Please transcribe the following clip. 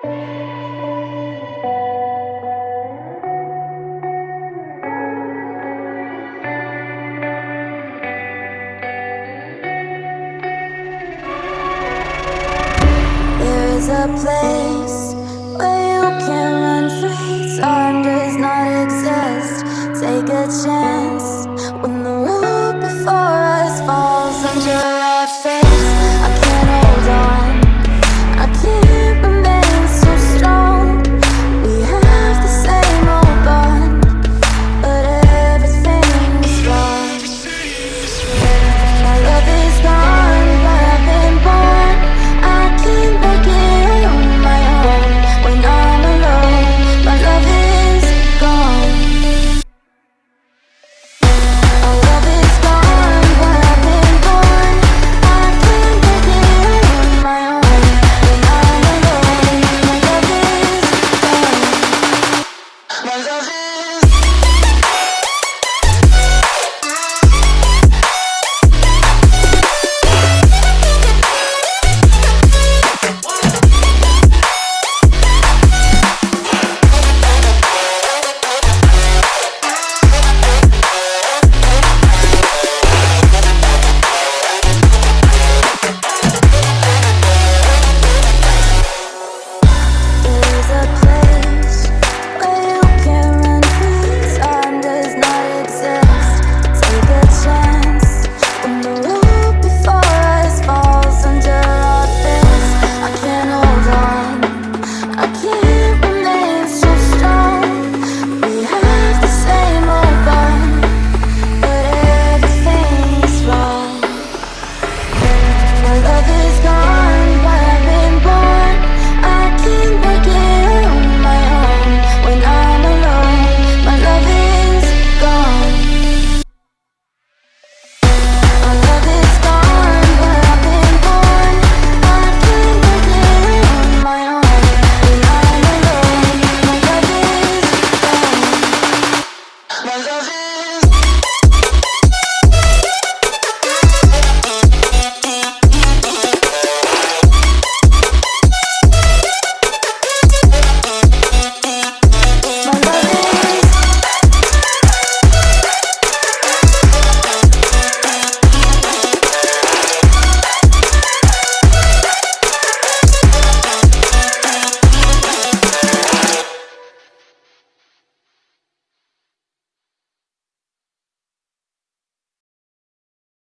There is a place where you can run free. Time does not exist. Take a chance.